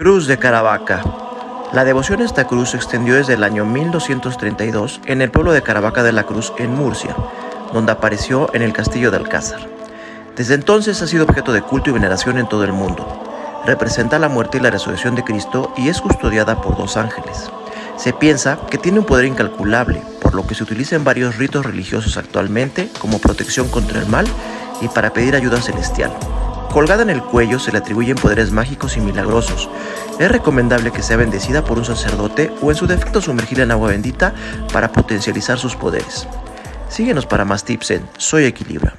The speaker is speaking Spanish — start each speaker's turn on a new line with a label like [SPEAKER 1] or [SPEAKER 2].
[SPEAKER 1] Cruz de Caravaca. La devoción a esta cruz se extendió desde el año 1232 en el pueblo de Caravaca de la Cruz en Murcia, donde apareció en el castillo de Alcázar. Desde entonces ha sido objeto de culto y veneración en todo el mundo. Representa la muerte y la resurrección de Cristo y es custodiada por dos ángeles. Se piensa que tiene un poder incalculable, por lo que se utiliza en varios ritos religiosos actualmente como protección contra el mal y para pedir ayuda celestial. Colgada en el cuello se le atribuyen poderes mágicos y milagrosos. Es recomendable que sea bendecida por un sacerdote o en su defecto sumergida en agua bendita para potencializar sus poderes. Síguenos para más tips en Soy Equilibra.